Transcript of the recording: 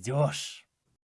ждешь.